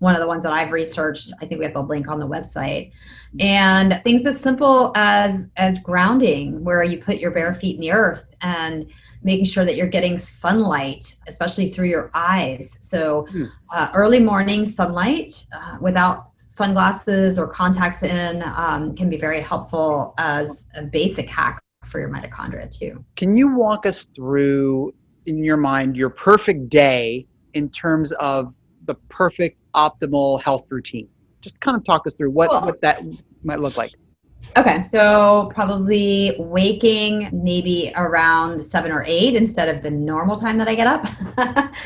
one of the ones that I've researched. I think we have a link on the website. And things as simple as as grounding, where you put your bare feet in the earth and making sure that you're getting sunlight, especially through your eyes. So hmm. uh, early morning sunlight uh, without sunglasses or contacts in um, can be very helpful as a basic hack for your mitochondria too. Can you walk us through in your mind your perfect day in terms of the perfect optimal health routine? Just kind of talk us through what, cool. what that might look like. Okay, so probably waking maybe around seven or eight instead of the normal time that I get up,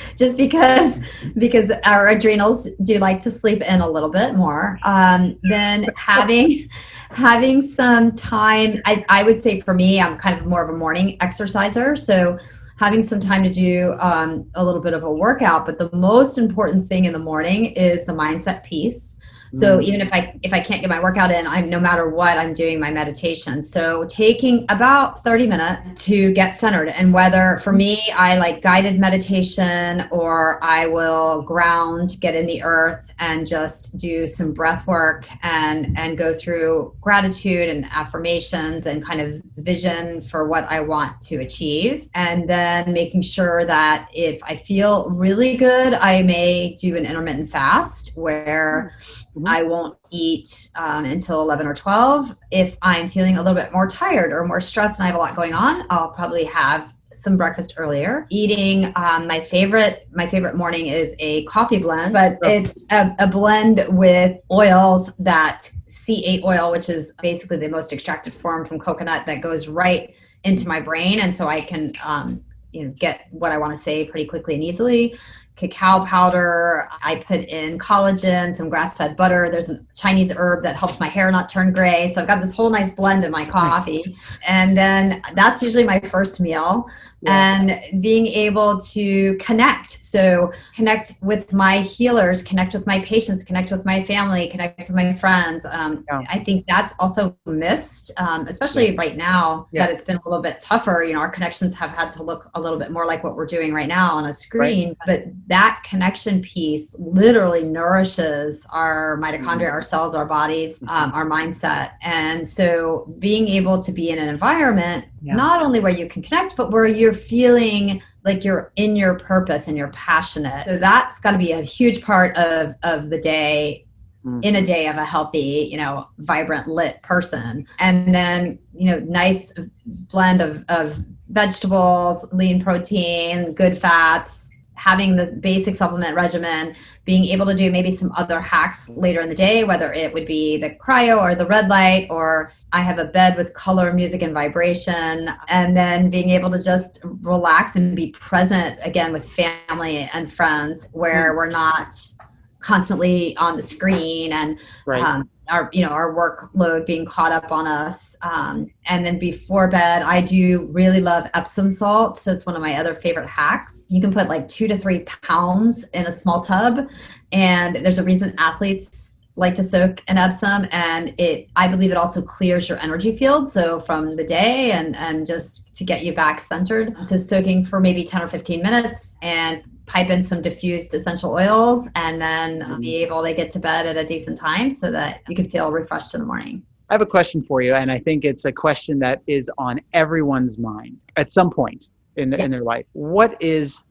just because because our adrenals do like to sleep in a little bit more. Um, then having having some time, I, I would say for me, I'm kind of more of a morning exerciser, so having some time to do um, a little bit of a workout. But the most important thing in the morning is the mindset piece. So mm. even if I if I can't get my workout in, I'm no matter what I'm doing my meditation. So taking about 30 minutes to get centered and whether for me I like guided meditation or I will ground, get in the earth and just do some breath work and and go through gratitude and affirmations and kind of vision for what I want to achieve and then making sure that if I feel really good, I may do an intermittent fast where Mm-hmm. I won't eat um, until 11 or 12. If I'm feeling a little bit more tired or more stressed and I have a lot going on, I'll probably have some breakfast earlier. Eating um, my favorite my favorite morning is a coffee blend, but it's a, a blend with oils that C8 oil, which is basically the most extracted form from coconut that goes right into my brain, and so I can um, you know get what I want to say pretty quickly and easily cacao powder. I put in collagen, some grass fed butter. There's a Chinese herb that helps my hair not turn gray. So I've got this whole nice blend in my coffee. And then that's usually my first meal and being able to connect. So, connect with my healers, connect with my patients, connect with my family, connect with my friends. Um, yeah. I think that's also missed, um, especially right now yes. that it's been a little bit tougher. You know, our connections have had to look a little bit more like what we're doing right now on a screen. Right. But that connection piece literally nourishes our mitochondria, mm-hmm. our cells, our bodies, mm-hmm. um, our mindset. And so, being able to be in an environment yeah. not only where you can connect, but where you're feeling like you're in your purpose and you're passionate. So that's got to be a huge part of, of the day mm-hmm. in a day of a healthy, you know, vibrant, lit person. And then, you know, nice blend of, of vegetables, lean protein, good fats, having the basic supplement regimen, being able to do maybe some other hacks later in the day, whether it would be the cryo or the red light, or I have a bed with color, music, and vibration, and then being able to just relax and be present again with family and friends where mm. we're not constantly on the screen and right. um, our you know our workload being caught up on us. Um, and then before bed i do really love epsom salt. So it's one of my other favorite hacks. You can put like two to three pounds in a small tub. And there's a reason athletes like to soak in epsom. And it i believe it also clears your energy field. So from the day and and just to get you back centered. So soaking for maybe 10 or 15 minutes and pipe in some diffused essential oils and then mm-hmm. be able to get to bed at a decent time so that you can feel refreshed in the morning I have a question for you, and I think it's a question that is on everyone's mind at some point in, yeah. in their life. What is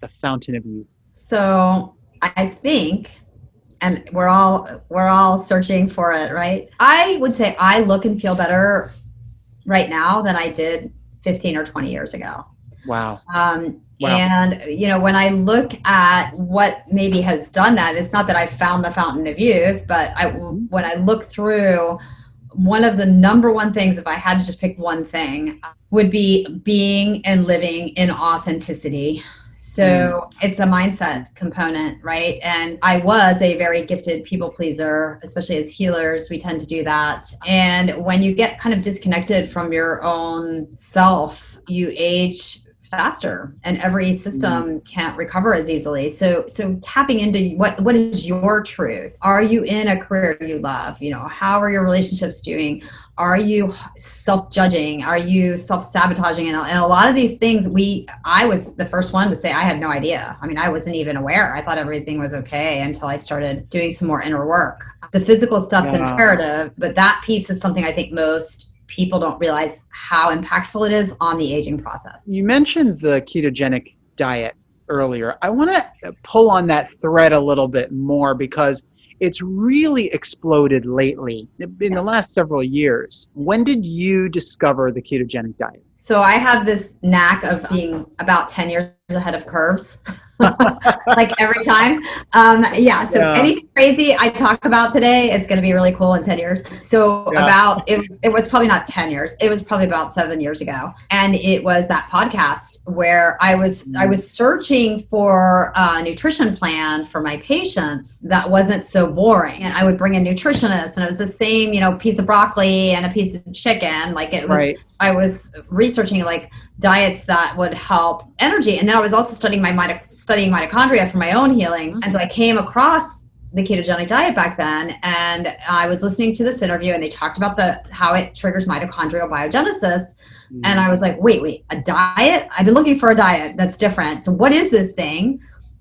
the fountain of youth? So I think and we're all we're all searching for it right i would say i look and feel better right now than i did 15 or 20 years ago wow um, Wow. And you know, when I look at what maybe has done that, it's not that I found the fountain of youth, but I, when I look through, one of the number one things, if I had to just pick one thing, would be being and living in authenticity. So mm. it's a mindset component, right? And I was a very gifted people pleaser, especially as healers. We tend to do that. And when you get kind of disconnected from your own self, you age faster and every system mm-hmm. can't recover as easily. So so tapping into what what is your truth? Are you in a career you love? You know how are your relationships doing? Are you self-judging? Are you self-sabotaging? And, and a lot of these things we i was the first one to say i had no idea. I mean i wasn't even aware. I thought everything was okay until i started doing some more inner work. The physical stuff's yeah. imperative but that piece is something i think most people don't realize how impactful it is on the aging process. You mentioned the ketogenic diet earlier. I want to pull on that thread a little bit more because it's really exploded lately in yeah. the last several years. When did you discover the ketogenic diet? So I have this knack of being about 10 years ahead of curves. like every time. Um, yeah. So yeah. anything crazy I talk about today, it's going to be really cool in 10 years. So yeah. about, it was, it was probably not 10 years. It was probably about seven years ago. And it was that podcast where I was, I was searching for a nutrition plan for my patients that wasn't so boring. And I would bring a nutritionist and it was the same, you know, piece of broccoli and a piece of chicken. Like it was, right. I was researching like diets that would help energy. And then I was also studying my studying mitochondria for my own healing. And so I came across the ketogenic diet back then and I was listening to this interview and they talked about the how it triggers mitochondrial biogenesis. Mm. And I was like, wait, wait, a diet? I've been looking for a diet that's different. So what is this thing?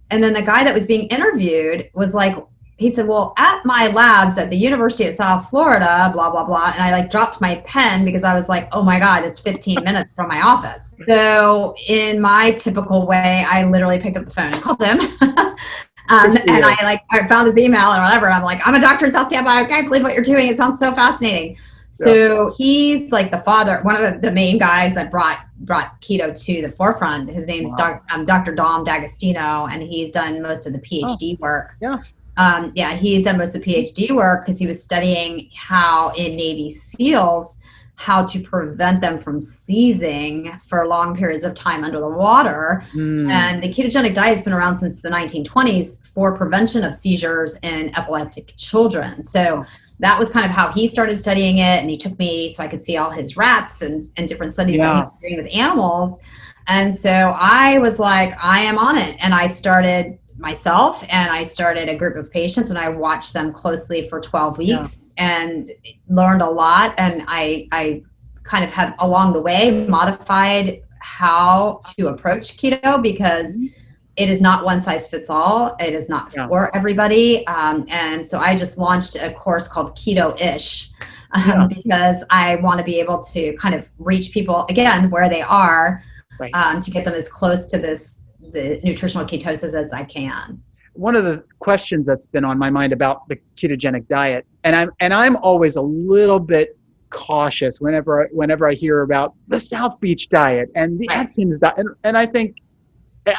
And then the guy that was being interviewed was like, he said, well, at my labs at the University of South Florida, blah, blah, blah. And I like dropped my pen because I was like, oh my God, it's 15 minutes from my office. So in my typical way, I literally picked up the phone and called him. um, and I like, I found his email or whatever. I'm like, I'm a doctor in South Tampa. I can't believe what you're doing. It sounds so fascinating. So yes. he's like the father, one of the, the, main guys that brought brought keto to the forefront. His name's wow. doc, um, Dr. Dom D'Agostino, and he's done most of the PhD oh. work. Yeah um, yeah, he's done most of the PhD work because he was studying how in Navy SEALs how to prevent them from seizing for long periods of time under the water. Mm. And the ketogenic diet has been around since the 1920s for prevention of seizures in epileptic children. So that was kind of how he started studying it. And he took me so I could see all his rats and, and different studies yeah. that he was doing with animals. And so I was like, I am on it. And I started myself and I started a group of patients and I watched them closely for 12 weeks yeah. and learned a lot. And I, I kind of have along the way modified how to approach keto because mm-hmm. it is not one size fits all. It is not yeah. for everybody. Um, and so I just launched a course called Keto Ish. Um, yeah. because I want to be able to kind of reach people again where they are right. um, to get them as close to this the nutritional ketosis as I can. One of the questions that's been on my mind about the ketogenic diet, and I'm and I'm always a little bit cautious whenever whenever I hear about the South Beach diet and the right. Atkins diet, and, and I think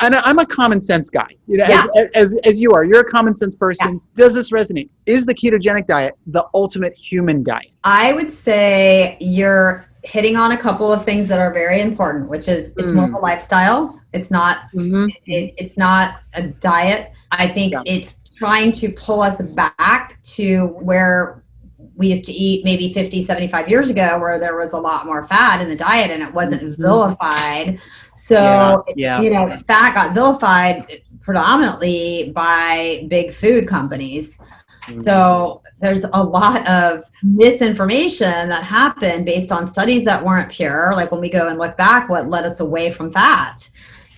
and I'm a common sense guy, you know, yeah. as, as, as you are. You're a common sense person. Yeah. Does this resonate? Is the ketogenic diet the ultimate human diet? I would say you're hitting on a couple of things that are very important, which is it's mm. more of a mm. lifestyle. It's not mm-hmm. it, it's not a diet. I think yeah. it's trying to pull us back to where we used to eat maybe 50, 75 years ago where there was a lot more fat in the diet and it wasn't mm-hmm. vilified. So, yeah, yeah. you know, fat got vilified predominantly by big food companies. Mm-hmm. So there's a lot of misinformation that happened based on studies that weren't pure. Like when we go and look back, what led us away from fat.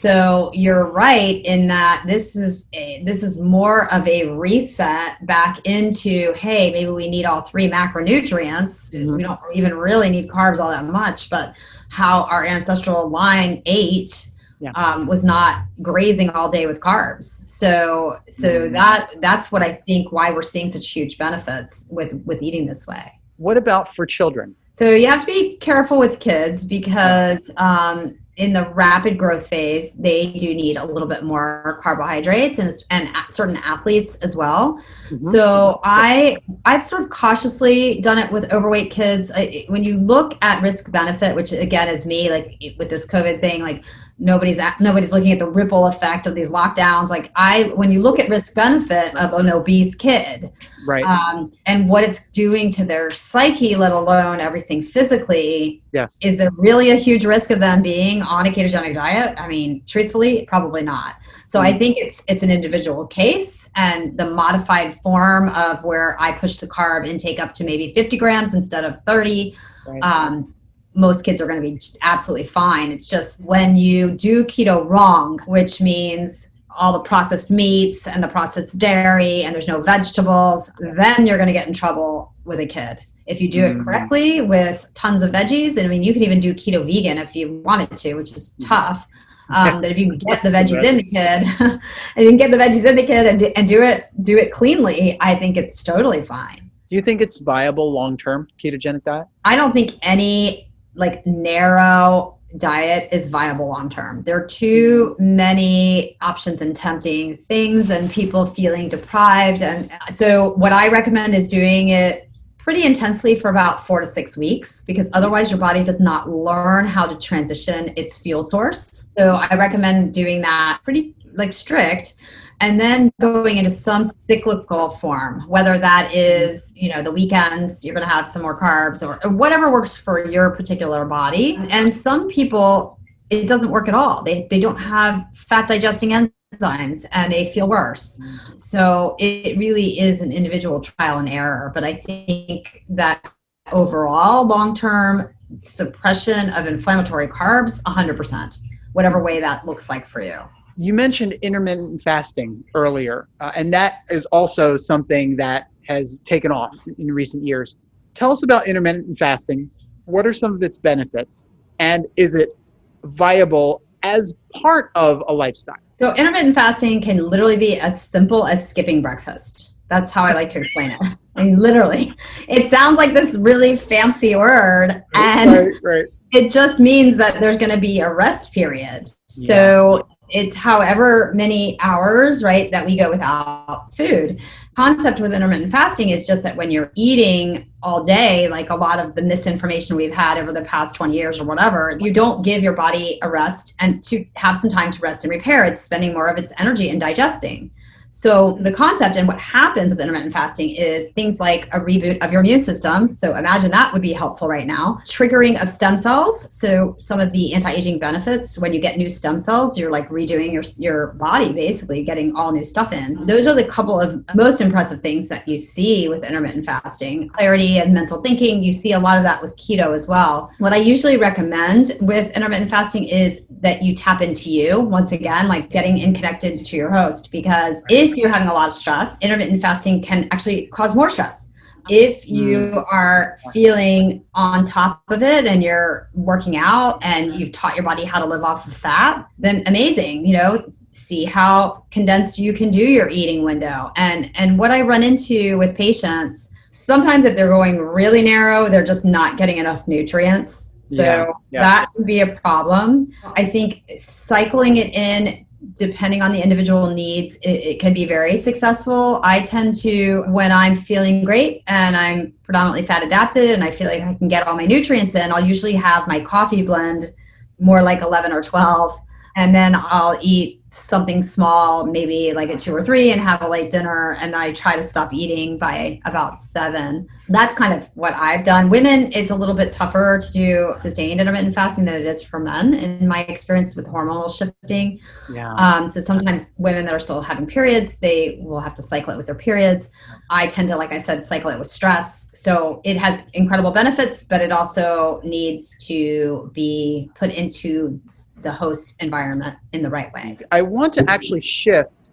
So you're right in that this is a, this is more of a reset back into hey maybe we need all three macronutrients. Mm-hmm. We don't even really need carbs all that much, but how our ancestral line ate yeah. um, was not grazing all day with carbs. So so mm-hmm. that that's what I think why we're seeing such huge benefits with with eating this way. What about for children? So you have to be careful with kids because um, in the rapid growth phase, they do need a little bit more carbohydrates and, and certain athletes as well. Mm-hmm. So I I've sort of cautiously done it with overweight kids. I, when you look at risk benefit, which again is me, like with this COVID thing, like nobody's at, nobody's looking at the ripple effect of these lockdowns. Like i when you look at risk benefit of an obese kid right. um, and what it's doing to their psyche let alone everything physically yes. is there really a huge risk of them being on a ketogenic diet? I mean truthfully probably not. So mm-hmm. i think it's it's an individual case and the modified form of where i push the carb intake up to maybe 50 grams instead of 30 right. um, most kids are going to be absolutely fine. It's just when you do keto wrong, which means all the processed meats and the processed dairy and there's no vegetables, then you're going to get in trouble with a kid. If you do it mm. correctly with tons of veggies, and I mean, you can even do keto vegan if you wanted to, which is tough. Um, but if you get the veggies in the kid, and you can get the veggies in the kid and and do it do it cleanly, I think it's totally fine. Do you think it's viable long term ketogenic diet? I don't think any like narrow diet is viable long term. There are too many options and tempting things and people feeling deprived. And so, what I recommend is doing it pretty intensely for about four to six weeks because otherwise your body does not learn how to transition its fuel source. So, I recommend doing that pretty like strict and then going into some cyclical form whether that is you know the weekends you're going to have some more carbs or, whatever works for your particular body. And some people it doesn't work at all. They, they don't have fat digesting enzymes and they feel worse. So it really is an individual trial and error. But i think that overall long term suppression of inflammatory carbs 100% whatever way that looks like for you you mentioned intermittent fasting earlier, uh, and that is also something that has taken off in recent years. Tell us about intermittent fasting. What are some of its benefits? And is it viable as part of a lifestyle? So, intermittent fasting can literally be as simple as skipping breakfast. That's how I like to explain it. I mean, literally. It sounds like this really fancy word, and right, right. it just means that there's going to be a rest period. So, it's however many hours, right, that we go without food. Concept with intermittent fasting is just that when you're eating all day, like a lot of the misinformation we've had over the past 20 years or whatever, you don't give your body a rest and to have some time to rest and repair. It's spending more of its energy in digesting. So the concept and what happens with intermittent fasting is things like a reboot of your immune system. So imagine that would be helpful right now. Triggering of stem cells. So some of the anti-aging benefits when you get new stem cells, you're like redoing your your body basically, getting all new stuff in. Those are the couple of most impressive things that you see with intermittent fasting. Clarity and mental thinking, you see a lot of that with keto as well. What I usually recommend with intermittent fasting is that you tap into you once again, like getting in connected to your host because if if you're having a lot of stress, intermittent fasting can actually cause more stress. If you mm. are feeling on top of it and you're working out and you've taught your body how to live off of fat, then amazing. You know, see how condensed you can do your eating window. And and what I run into with patients, sometimes if they're going really narrow, they're just not getting enough nutrients. So yeah, yeah. that can be a problem. I think cycling it in depending on the individual needs, it, it, can be very successful. I tend to, when I'm feeling great and I'm predominantly fat adapted and I feel like I can get all my nutrients in, I'll usually have my coffee blend more like 11 or 12. And then I'll eat something small, maybe like at two or three, and have a late dinner. And then I try to stop eating by about seven. That's kind of what I've done. Women, it's a little bit tougher to do sustained intermittent fasting than it is for men, in my experience with hormonal shifting. Yeah. Um, so sometimes women that are still having periods, they will have to cycle it with their periods. I tend to, like I said, cycle it with stress. So it has incredible benefits, but it also needs to be put into the host environment in the right way. I want to actually shift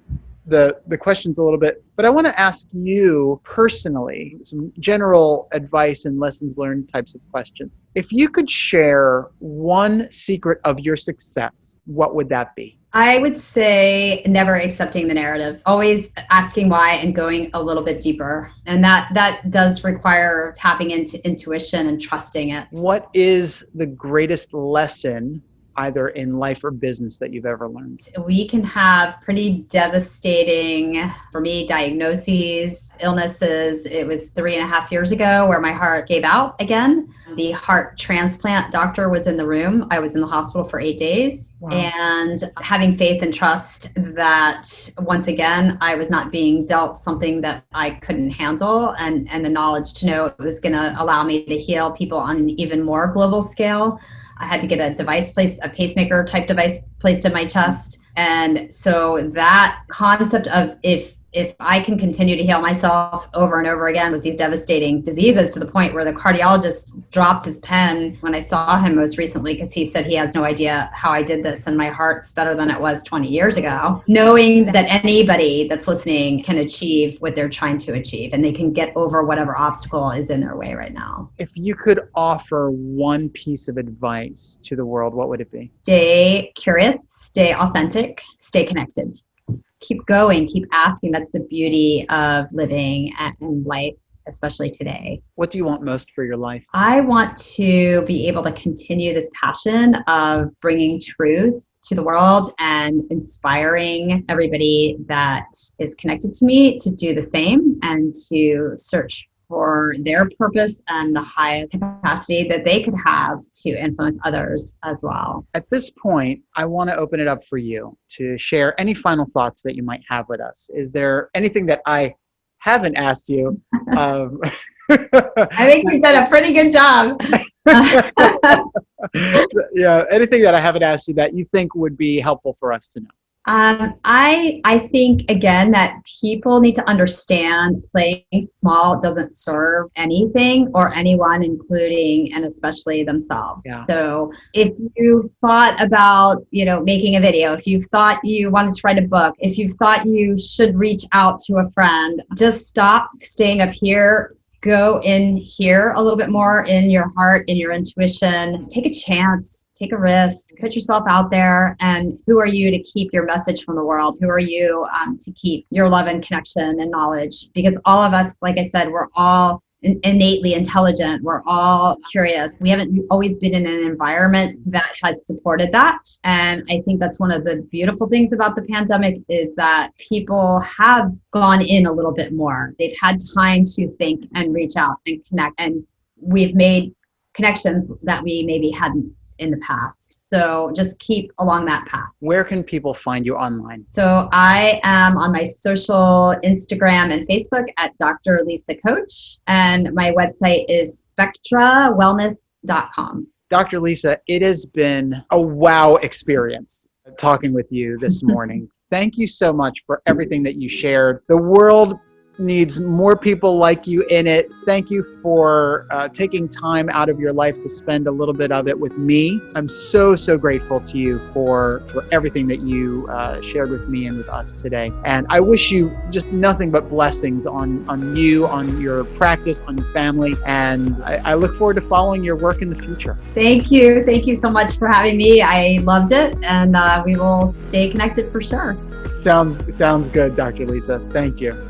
the the questions a little bit, but I want to ask you personally some general advice and lessons learned types of questions. If you could share one secret of your success, what would that be? I would say never accepting the narrative, always asking why and going a little bit deeper. And that that does require tapping into intuition and trusting it. What is the greatest lesson either in life or business that you've ever learned? We can have pretty devastating, for me, diagnoses, illnesses. It was three and a half years ago where my heart gave out again. The heart transplant doctor was in the room. I was in the hospital for eight days. Wow. And having faith and trust that once again, I was not being dealt something that I couldn't handle, and, and the knowledge to know it was going to allow me to heal people on an even more global scale I had to get a device placed, a pacemaker type device placed in my chest. And so that concept of if if I can continue to heal myself over and over again with these devastating diseases to the point where the cardiologist dropped his pen when I saw him most recently because he said he has no idea how I did this and my heart's better than it was 20 years ago. Knowing that anybody that's listening can achieve what they're trying to achieve and they can get over whatever obstacle is in their way right now. If you could offer one piece of advice to the world, what would it be? Stay curious, stay authentic, stay connected keep going, keep asking. That's the beauty of living and life especially today. What do you want most for your life? I want to be able to continue this passion of bringing truth to the world and inspiring everybody that is connected to me to do the same and to search for their purpose and the highest capacity that they could have to influence others as well. At this point, I want to open it up for you to share any final thoughts that you might have with us. Is there anything that I haven't asked you? um, I think you've done a pretty good job. yeah, anything that I haven't asked you that you think would be helpful for us to know? Um, I I think again that people need to understand playing small doesn't serve anything or anyone, including and especially themselves. Yeah. So if you thought about you know making a video, if you thought you wanted to write a book, if you thought you should reach out to a friend, just stop staying up here go in here a little bit more in your heart, in your intuition. Take a chance, take a risk, put yourself out there. And who are you to keep your message from the world? Who are you um, to keep your love and connection and knowledge? Because all of us, like I said, we're all innately intelligent. We're all curious. We haven't always been in an environment that has supported that. And I think that's one of the beautiful things about the pandemic is that people have gone in a little bit more. They've had time to think and reach out and connect. And we've made connections that we maybe hadn't in the past. So just keep along that path. Where can people find you online? So I am on my social Instagram and Facebook at Dr. Lisa Koch, and my website is spectrawellness.com. Dr. Lisa, it has been a wow experience talking with you this morning. Thank you so much for everything that you shared. The world needs more people like you in it. Thank you for uh, taking time out of your life to spend a little bit of it with me. I'm so, so grateful to you for, for everything that you uh, shared with me and with us today. And I wish you just nothing but blessings on, on you, on your practice, on your family. And I, I look forward to following your work in the future. Thank you. Thank you so much for having me. I loved it. And uh, we will stay connected for sure. Sounds, sounds good, Dr. Lisa. Thank you.